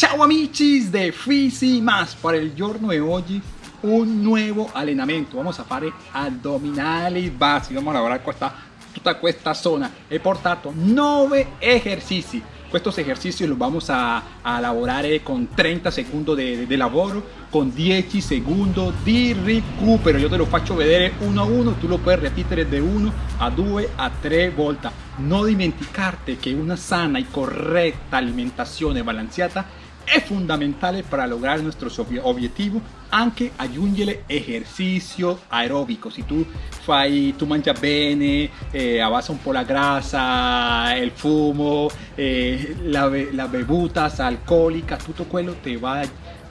Ciao amici de Fisi Más para el giorno de hoy un nuevo allenamento vamos a fare addominali base. Vamos a lavorare questa, tutta questa zona. He portato 9 ejercicios estos ejercicios los vamos a, a lavorare eh, con 30 segundos de, de, lavoro con 10 segundos di recupero. Yo te lo faccio vedere uno a uno tú lo puedes repetir de 1 a 2 a 3 volte no dimenticarte que una sana y correcta alimentación balanceada es fundamental para lograr nuestros objetivos aunque aggiungere ejercicio aeróbico. Si tú fai tu mangias bene eh, un poco la grasa el fumo eh, las bebutas alcohólicas todo quello te va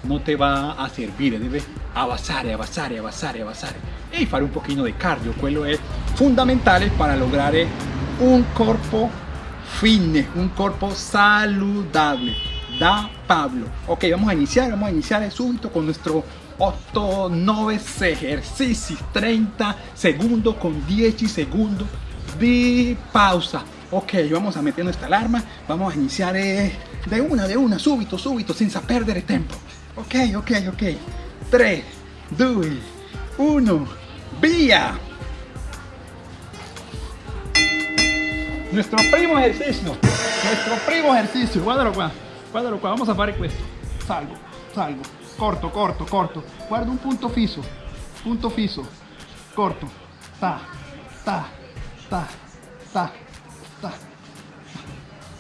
no te va a servir. Debe avanzar avanzar avanzar avanzar. Y fare un poquito de cardio. Quello es fundamental para lograr un cuerpo fitness un cuerpo saludable. Da Pablo. Ok, vamos a iniciar, vamos a iniciar el súbito con nuestro 8, 9 ejercicios, 30 segundos con 10 segundos de pausa. Ok, vamos a meter nuestra alarma, vamos a iniciar eh, de una, de una, súbito, súbito, sin perder el tiempo. Ok, ok, ok. 3, 2, 1, vía. Nuestro primo ejercicio, nuestro primo ejercicio, guárdalo, qua, vamos a fare questo. Salgo, salgo, corto, corto, corto. Guarda un punto fisso, punto fisso, corto. Ta, ta, ta, ta, ta.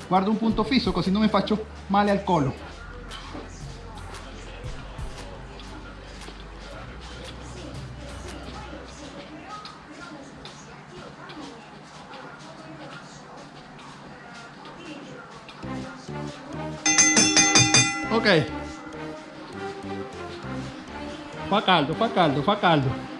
Guardo un punto fisso così non mi faccio male al collo. Facaldo, Facaldo, Facaldo.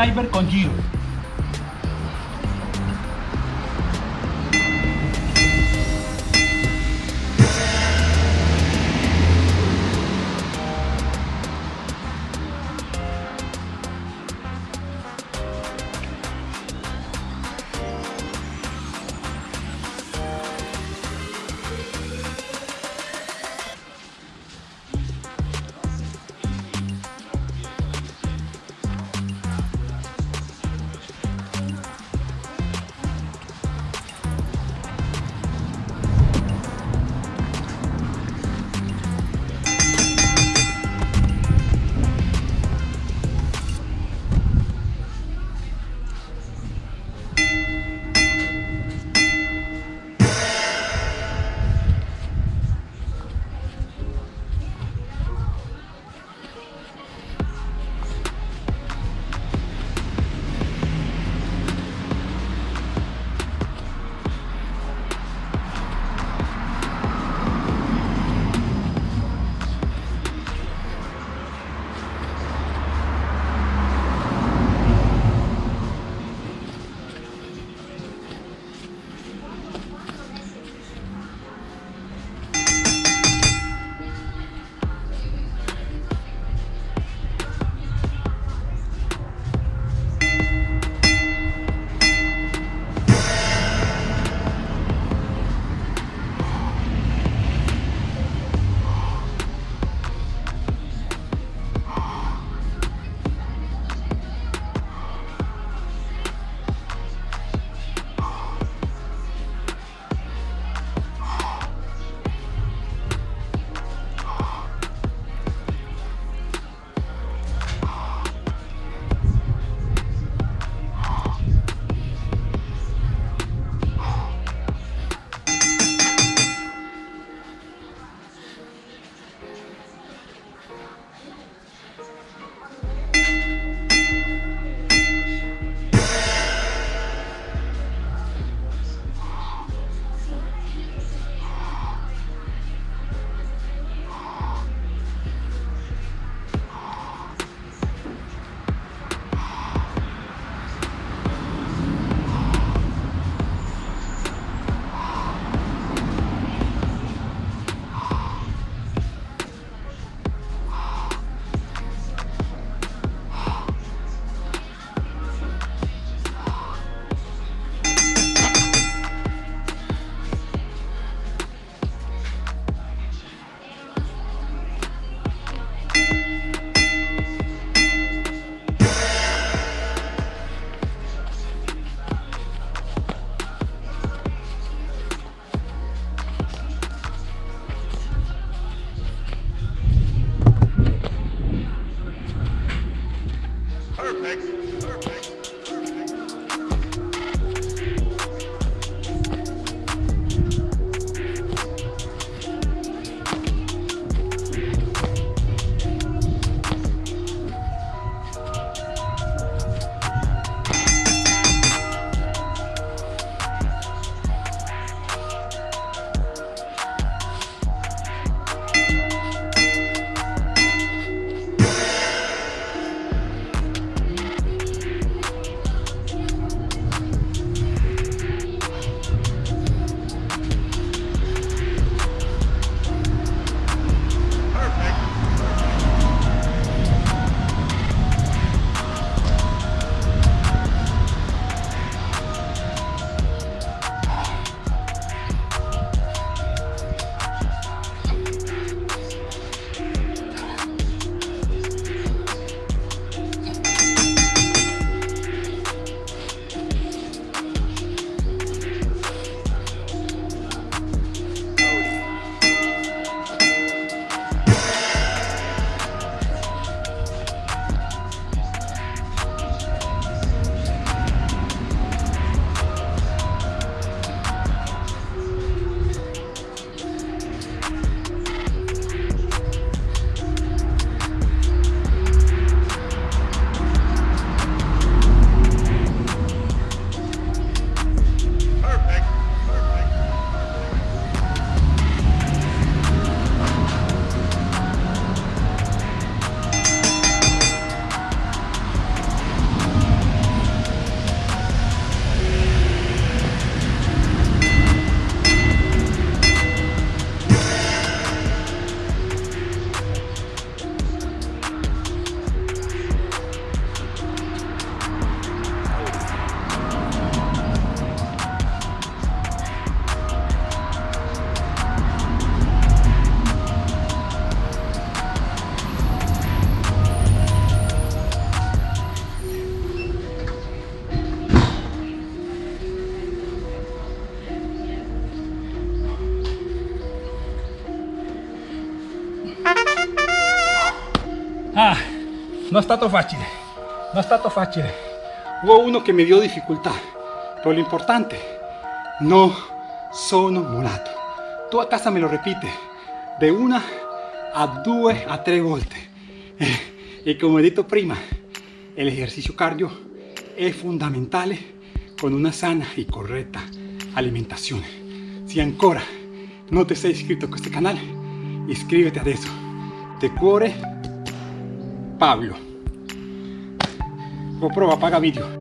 Climber con giro Perfect. Perfect. Non è stato facile, non è stato facile. Hubo uno che mi dio difficoltà, però l'importante, no sono molato. Tu a casa me lo repite, de una a due a tre volte. E come ho detto prima, el ejercicio cardio è fondamentale con una sana y correcta alimentación. Si ancora no te sei iscritto a este canal, iscríbete adesso. De cuore Pablo. GoPro apaga vídeo.